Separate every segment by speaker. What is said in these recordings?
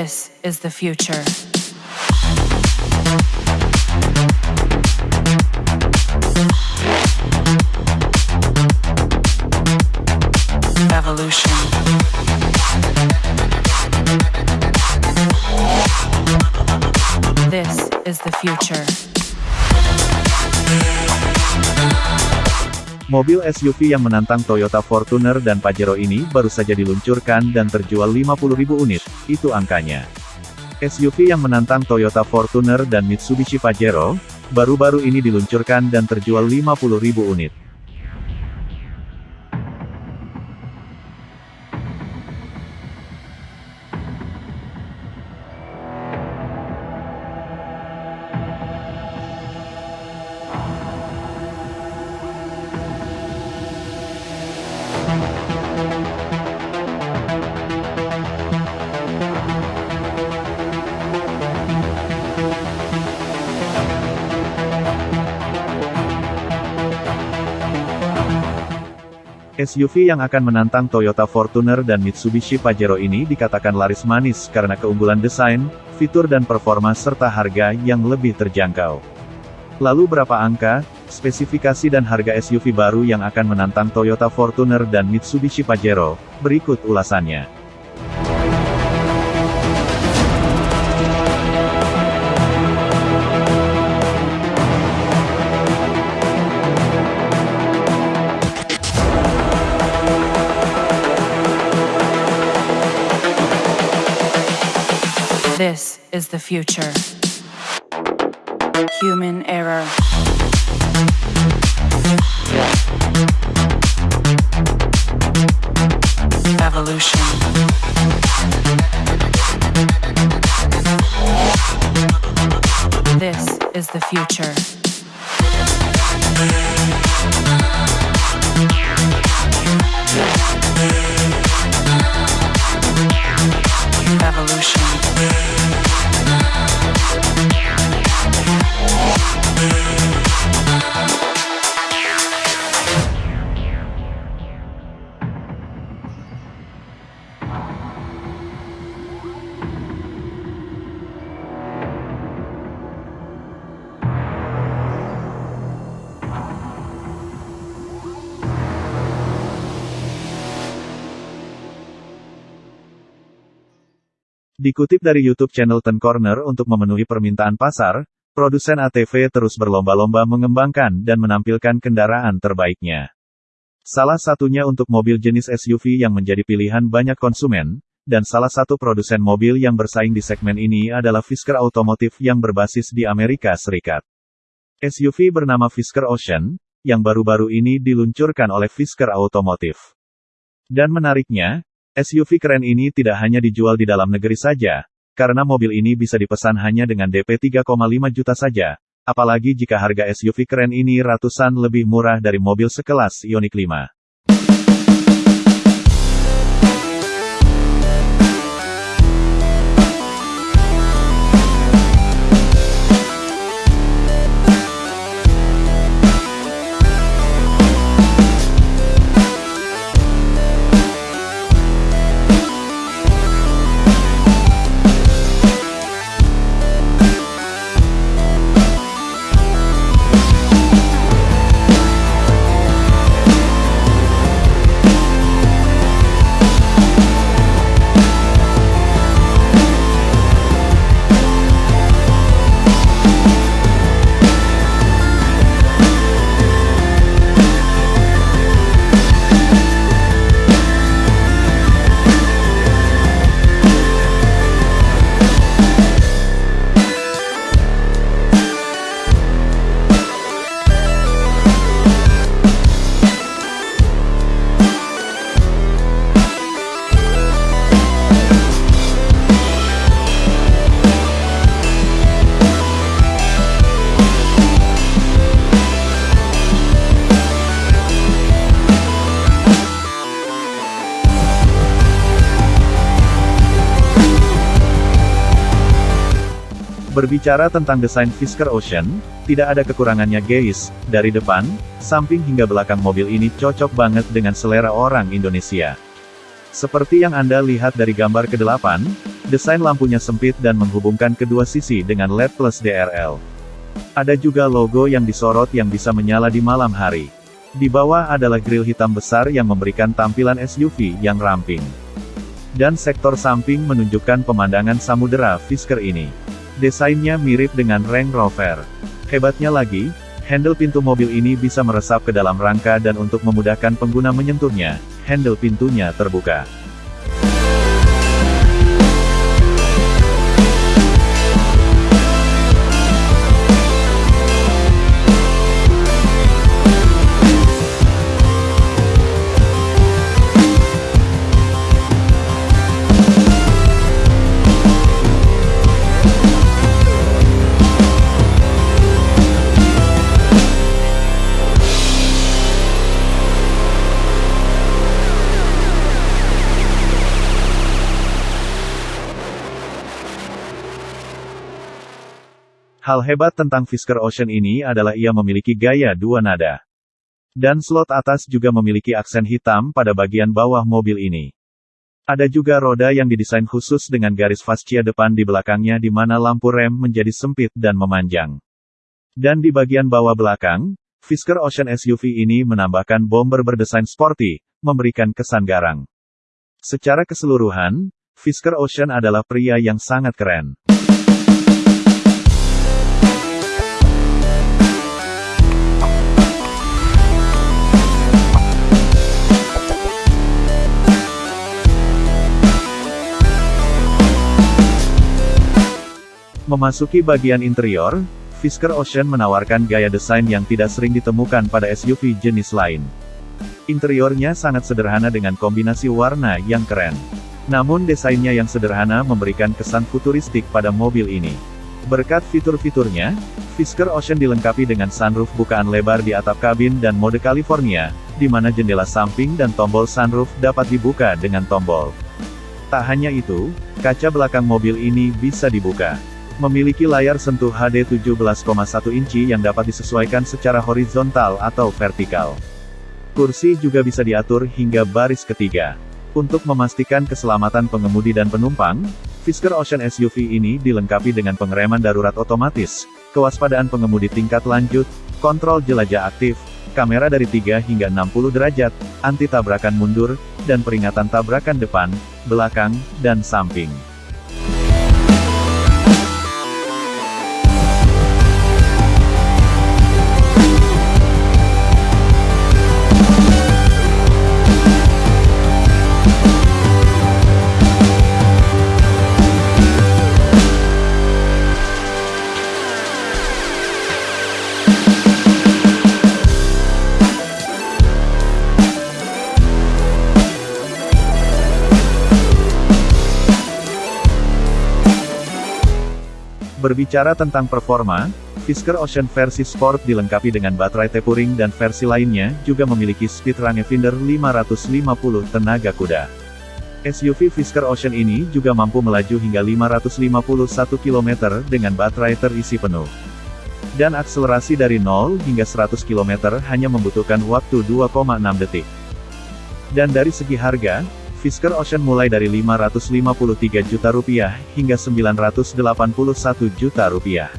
Speaker 1: This is the future. Evolution. This is the future.
Speaker 2: Mobil SUV yang menantang Toyota Fortuner dan Pajero ini baru saja diluncurkan dan terjual 50.000 unit, itu angkanya. SUV yang menantang Toyota Fortuner dan Mitsubishi Pajero, baru-baru ini diluncurkan dan terjual 50.000 unit. SUV yang akan menantang Toyota Fortuner dan Mitsubishi Pajero ini dikatakan laris manis karena keunggulan desain, fitur dan performa serta harga yang lebih terjangkau. Lalu berapa angka, spesifikasi dan harga SUV baru yang akan menantang Toyota Fortuner dan Mitsubishi Pajero? Berikut ulasannya.
Speaker 1: This is the future. Human error. Evolution. This is the future. revolution.
Speaker 2: Dikutip dari YouTube channel Ten Corner untuk memenuhi permintaan pasar, produsen ATV terus berlomba-lomba mengembangkan dan menampilkan kendaraan terbaiknya. Salah satunya untuk mobil jenis SUV yang menjadi pilihan banyak konsumen, dan salah satu produsen mobil yang bersaing di segmen ini adalah Fisker Automotive yang berbasis di Amerika Serikat. SUV bernama Fisker Ocean, yang baru-baru ini diluncurkan oleh Fisker Automotive. Dan menariknya, SUV keren ini tidak hanya dijual di dalam negeri saja, karena mobil ini bisa dipesan hanya dengan DP 3,5 juta saja, apalagi jika harga SUV keren ini ratusan lebih murah dari mobil sekelas Ioniq 5. Thank Berbicara tentang desain Fisker Ocean, tidak ada kekurangannya guys, dari depan, samping hingga belakang mobil ini cocok banget dengan selera orang Indonesia. Seperti yang Anda lihat dari gambar ke-8, desain lampunya sempit dan menghubungkan kedua sisi dengan LED plus DRL. Ada juga logo yang disorot yang bisa menyala di malam hari. Di bawah adalah grill hitam besar yang memberikan tampilan SUV yang ramping. Dan sektor samping menunjukkan pemandangan samudera Fisker ini. Desainnya mirip dengan Range Rover. Hebatnya lagi, handle pintu mobil ini bisa meresap ke dalam rangka dan untuk memudahkan pengguna menyentuhnya, handle pintunya terbuka. Hal hebat tentang Fisker Ocean ini adalah ia memiliki gaya dua nada. Dan slot atas juga memiliki aksen hitam pada bagian bawah mobil ini. Ada juga roda yang didesain khusus dengan garis fascia depan di belakangnya di mana lampu rem menjadi sempit dan memanjang. Dan di bagian bawah belakang, Fisker Ocean SUV ini menambahkan bomber berdesain sporty, memberikan kesan garang. Secara keseluruhan, Fisker Ocean adalah pria yang sangat keren. Memasuki bagian interior, Fisker Ocean menawarkan gaya desain yang tidak sering ditemukan pada SUV jenis lain. Interiornya sangat sederhana dengan kombinasi warna yang keren. Namun desainnya yang sederhana memberikan kesan futuristik pada mobil ini. Berkat fitur-fiturnya, Fisker Ocean dilengkapi dengan sunroof bukaan lebar di atap kabin dan mode California, di mana jendela samping dan tombol sunroof dapat dibuka dengan tombol. Tak hanya itu, kaca belakang mobil ini bisa dibuka. Memiliki layar sentuh HD 17,1 inci yang dapat disesuaikan secara horizontal atau vertikal. Kursi juga bisa diatur hingga baris ketiga. Untuk memastikan keselamatan pengemudi dan penumpang, Fisker Ocean SUV ini dilengkapi dengan pengereman darurat otomatis, kewaspadaan pengemudi tingkat lanjut, kontrol jelajah aktif, kamera dari 3 hingga 60 derajat, anti tabrakan mundur, dan peringatan tabrakan depan, belakang, dan samping. Berbicara tentang performa, Fisker Ocean versi Sport dilengkapi dengan baterai Tempering dan versi lainnya juga memiliki speed range Finder 550 tenaga kuda. SUV Fisker Ocean ini juga mampu melaju hingga 551 km dengan baterai terisi penuh. Dan akselerasi dari 0 hingga 100 km hanya membutuhkan waktu 2,6 detik. Dan dari segi harga, Fisker Ocean mulai dari 553 juta rupiah hingga 981 juta rupiah.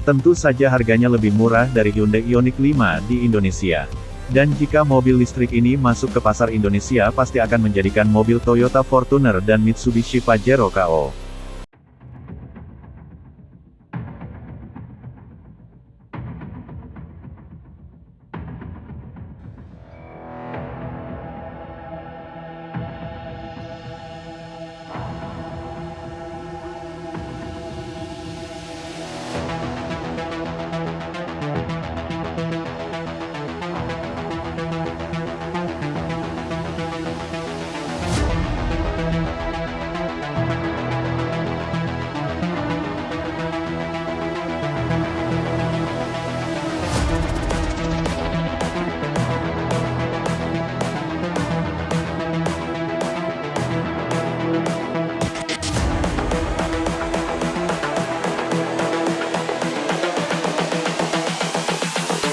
Speaker 2: Tentu saja harganya lebih murah dari Hyundai Ioniq 5 di Indonesia. Dan jika mobil listrik ini masuk ke pasar Indonesia pasti akan menjadikan mobil Toyota Fortuner dan Mitsubishi Pajero KO.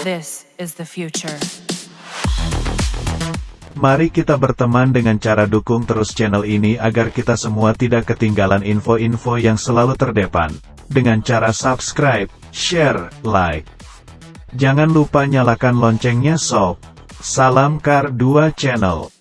Speaker 1: This is the future.
Speaker 2: Mari kita berteman dengan cara dukung terus channel ini agar kita semua tidak ketinggalan info-info yang selalu terdepan. Dengan cara subscribe, share, like. Jangan lupa nyalakan loncengnya sob. Salam Kar 2 Channel.